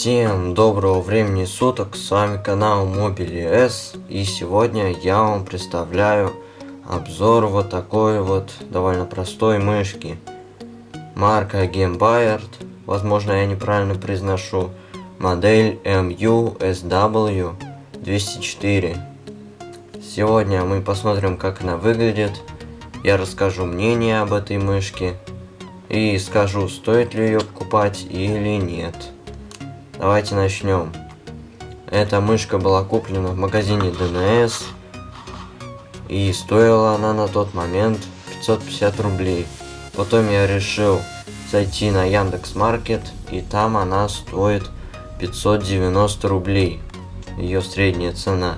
Всем доброго времени суток, с вами канал Mobile S и сегодня я вам представляю обзор вот такой вот довольно простой мышки. Марка Gamebayard, возможно я неправильно произношу, модель MU-SW 204. Сегодня мы посмотрим как она выглядит, я расскажу мнение об этой мышке и скажу стоит ли ее покупать или нет. Давайте начнем. Эта мышка была куплена в магазине DNS. И стоила она на тот момент 550 рублей. Потом я решил зайти на Яндекс Маркет. И там она стоит 590 рублей. Ее средняя цена.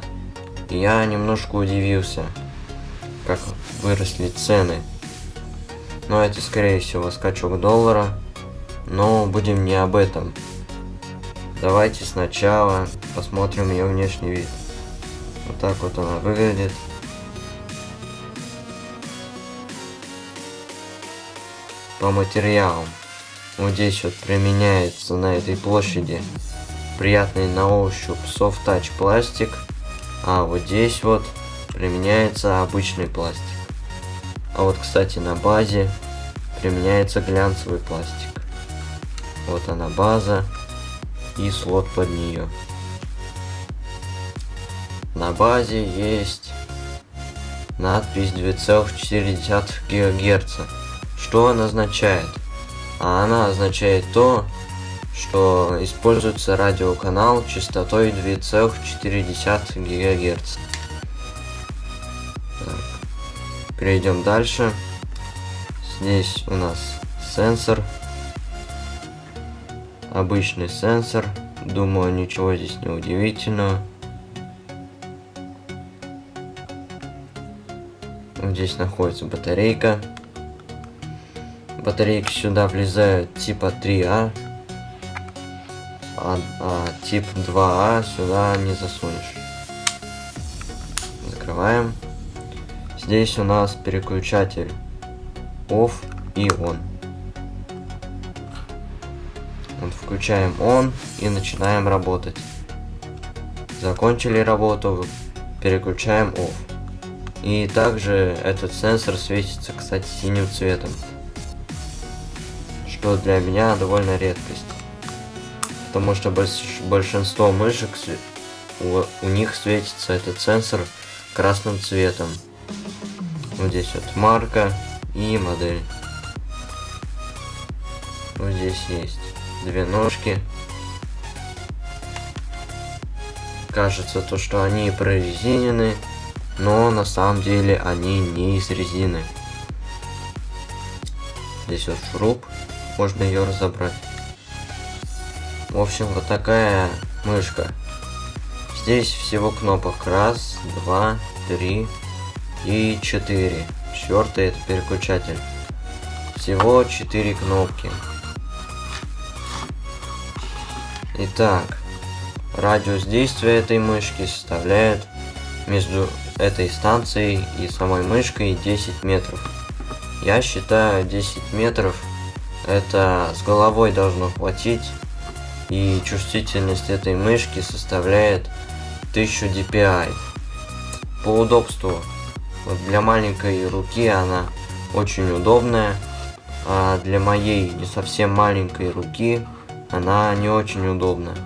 Я немножко удивился, как выросли цены. Но это скорее всего скачок доллара. Но будем не об этом. Давайте сначала посмотрим ее внешний вид. Вот так вот она выглядит. По материалам. Вот здесь вот применяется на этой площади приятный на ощупь soft touch пластик. А вот здесь вот применяется обычный пластик. А вот, кстати, на базе применяется глянцевый пластик. Вот она база и слот под нее. На базе есть надпись 2,4 ГГц. Что она означает? А она означает то, что используется радиоканал частотой 2,4 ГГц. Перейдем дальше. Здесь у нас сенсор Обычный сенсор. Думаю, ничего здесь не удивительного. Здесь находится батарейка. Батарейки сюда влезают типа 3А. А, а тип 2А сюда не засунешь. Закрываем. Здесь у нас переключатель OFF и ON. Включаем он и начинаем работать. Закончили работу, переключаем off. И также этот сенсор светится, кстати, синим цветом. Что для меня довольно редкость. Потому что большинство мышек, у, у них светится этот сенсор красным цветом. Вот здесь вот марка и модель. Вот здесь есть две ножки. Кажется то, что они прорезинены, но на самом деле они не из резины. Здесь вот шуруп, можно ее разобрать. В общем, вот такая мышка. Здесь всего кнопок раз, два, три и четыре. Четвертый это переключатель. Всего четыре кнопки. Итак, радиус действия этой мышки составляет между этой станцией и самой мышкой 10 метров. Я считаю 10 метров это с головой должно хватить. И чувствительность этой мышки составляет 1000 dpi. По удобству, вот для маленькой руки она очень удобная, а для моей не совсем маленькой руки она не очень удобная.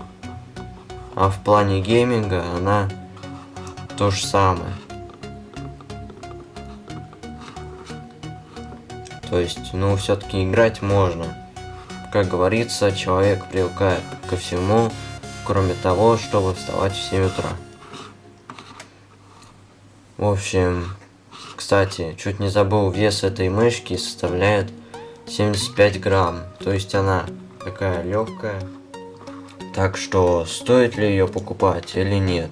А в плане гейминга она то же самое. То есть, ну, все-таки играть можно. Как говорится, человек привыкает ко всему, кроме того, чтобы вставать в 7 утра. В общем, кстати, чуть не забыл, вес этой мышки составляет 75 грамм. То есть она такая легкая. Так что стоит ли ее покупать или нет?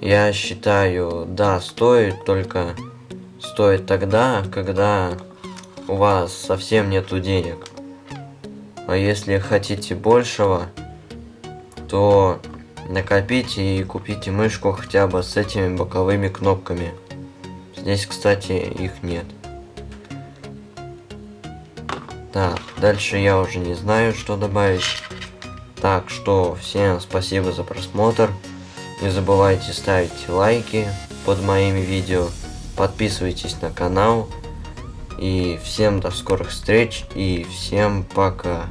Я считаю, да, стоит, только стоит тогда, когда у вас совсем нету денег. А если хотите большего, то накопите и купите мышку хотя бы с этими боковыми кнопками. Здесь, кстати, их нет. Так, дальше я уже не знаю, что добавить. Так что всем спасибо за просмотр. Не забывайте ставить лайки под моими видео. Подписывайтесь на канал. И всем до скорых встреч. И всем пока.